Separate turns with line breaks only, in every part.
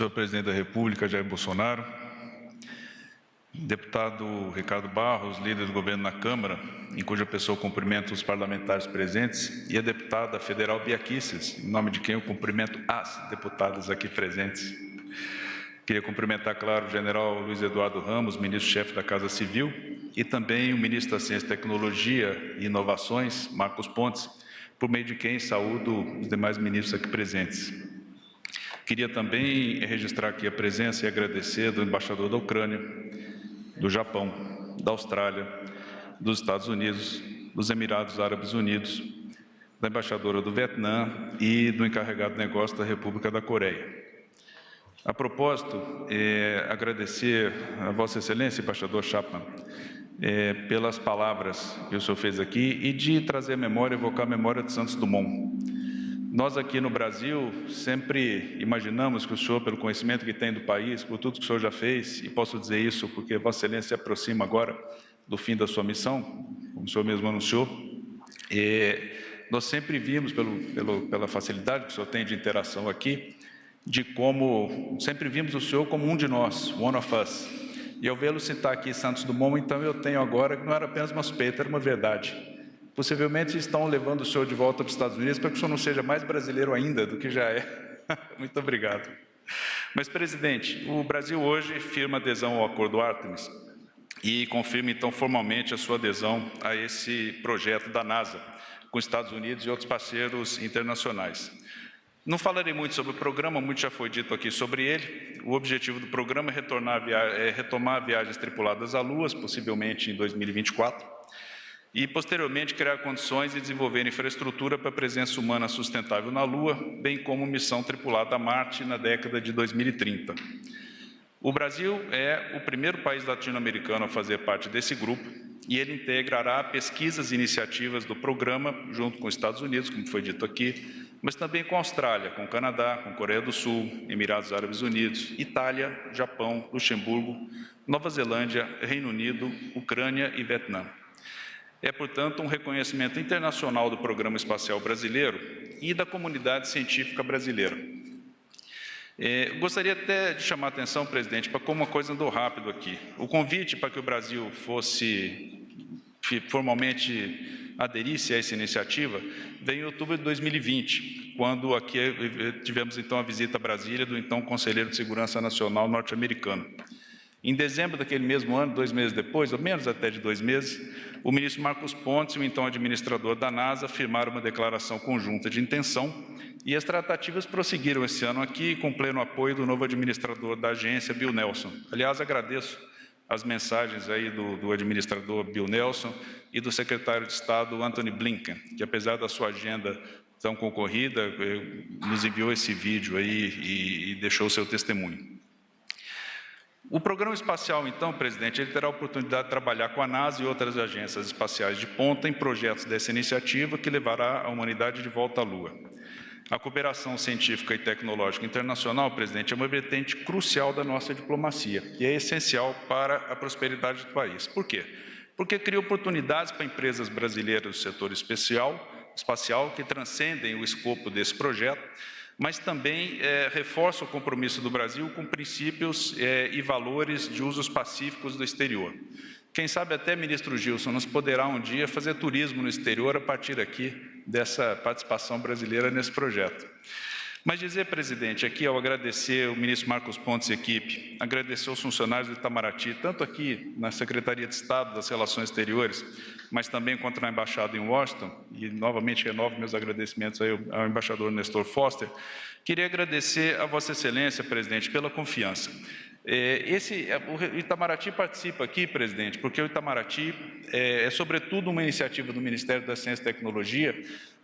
senhor presidente da República, Jair Bolsonaro, deputado Ricardo Barros, líder do governo na Câmara, em cuja pessoa cumprimento os parlamentares presentes, e a deputada federal Bia em nome de quem eu cumprimento as deputadas aqui presentes. Queria cumprimentar, claro, o general Luiz Eduardo Ramos, ministro-chefe da Casa Civil, e também o ministro da Ciência, Tecnologia e Inovações, Marcos Pontes, por meio de quem saúdo os demais ministros aqui presentes. Queria também registrar aqui a presença e agradecer do embaixador da Ucrânia, do Japão, da Austrália, dos Estados Unidos, dos Emirados Árabes Unidos, da embaixadora do Vietnã e do encarregado de negócio da República da Coreia. A propósito, é, agradecer a Vossa Excelência, embaixador Chapman, é, pelas palavras que o senhor fez aqui e de trazer a memória, evocar a memória de Santos Dumont. Nós aqui no Brasil sempre imaginamos que o senhor, pelo conhecimento que tem do país, por tudo que o senhor já fez, e posso dizer isso porque Vossa Excelência se aproxima agora do fim da sua missão, como o senhor mesmo anunciou, e nós sempre vimos, pelo, pelo, pela facilidade que o senhor tem de interação aqui, de como sempre vimos o senhor como um de nós, one of us. E ao vê-lo citar aqui Santos Dumont, então eu tenho agora que não era apenas uma suspeita, era uma verdade. Possivelmente estão levando o senhor de volta para os Estados Unidos para que o senhor não seja mais brasileiro ainda do que já é. Muito obrigado. Mas, presidente, o Brasil hoje firma adesão ao Acordo Artemis e confirma, então, formalmente a sua adesão a esse projeto da NASA, com os Estados Unidos e outros parceiros internacionais. Não falarei muito sobre o programa, muito já foi dito aqui sobre ele. O objetivo do programa é, é retomar viagens tripuladas à Lua, possivelmente em 2024, e posteriormente criar condições de desenvolver infraestrutura para a presença humana sustentável na Lua, bem como missão tripulada a Marte na década de 2030. O Brasil é o primeiro país latino-americano a fazer parte desse grupo e ele integrará pesquisas e iniciativas do programa junto com os Estados Unidos, como foi dito aqui, mas também com a Austrália, com o Canadá, com a Coreia do Sul, Emirados Árabes Unidos, Itália, Japão, Luxemburgo, Nova Zelândia, Reino Unido, Ucrânia e Vietnã. É, portanto, um reconhecimento internacional do Programa Espacial Brasileiro e da comunidade científica brasileira. É, gostaria até de chamar a atenção, presidente, para como uma coisa andou rápido aqui. O convite para que o Brasil fosse formalmente aderisse a essa iniciativa veio em outubro de 2020, quando aqui tivemos então a visita a Brasília do então Conselheiro de Segurança Nacional norte-americano. Em dezembro daquele mesmo ano, dois meses depois, ou menos até de dois meses, o ministro Marcos Pontes e o então administrador da NASA firmaram uma declaração conjunta de intenção e as tratativas prosseguiram esse ano aqui com pleno apoio do novo administrador da agência, Bill Nelson. Aliás, agradeço as mensagens aí do, do, administrador Bill Nelson e do secretário de Estado Anthony Blinken, que apesar da sua agenda tão concorrida, eh, nos enviou esse vídeo aí e, e deixou o seu testemunho. O programa espacial, então, presidente, ele terá a oportunidade de trabalhar com a NASA e outras agências espaciais de ponta em projetos dessa iniciativa que levará a humanidade de volta à Lua. A cooperação científica e tecnológica internacional, presidente, é uma vertente crucial da nossa diplomacia e é essencial para a prosperidade do país. Por quê? Porque cria oportunidades para empresas brasileiras do setor especial, espacial que transcendem o escopo desse projeto, mas também é, reforça o compromisso do Brasil com princípios é, e valores de usos pacíficos do exterior. Quem sabe até, ministro Gilson, nos poderá um dia fazer turismo no exterior a partir aqui dessa participação brasileira nesse projeto. Mas dizer, presidente, aqui ao agradecer o ministro Marcos Pontes e equipe, agradecer os funcionários do Itamaraty, tanto aqui na Secretaria de Estado das Relações Exteriores, mas também quanto na Embaixada em Washington, e novamente renovo meus agradecimentos ao embaixador Nestor Foster, queria agradecer a Vossa Excelência, presidente, pela confiança. É, esse, é, o Itamaraty participa aqui, presidente, porque o Itamaraty é, é, sobretudo, uma iniciativa do Ministério da Ciência e Tecnologia,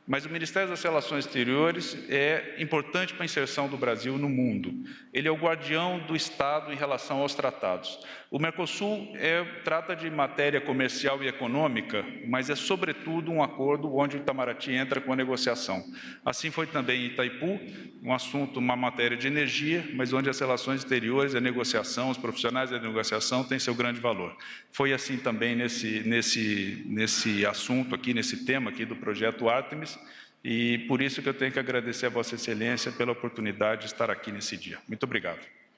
mas o Ministério das Relações Exteriores é importante para a inserção do Brasil no mundo. Ele é o guardião do Estado em relação aos tratados. O Mercosul é, trata de matéria comercial e econômica, mas é sobretudo um acordo onde o Itamaraty entra com a negociação. Assim foi também em Itaipu, um assunto, uma matéria de energia, mas onde as relações exteriores, a negociação, os profissionais da negociação têm seu grande valor. Foi assim também nesse, nesse, nesse assunto aqui, nesse tema aqui do projeto Artemis, E por isso que eu tenho que agradecer a Vossa Excelência pela oportunidade de estar aqui nesse dia. Muito obrigado.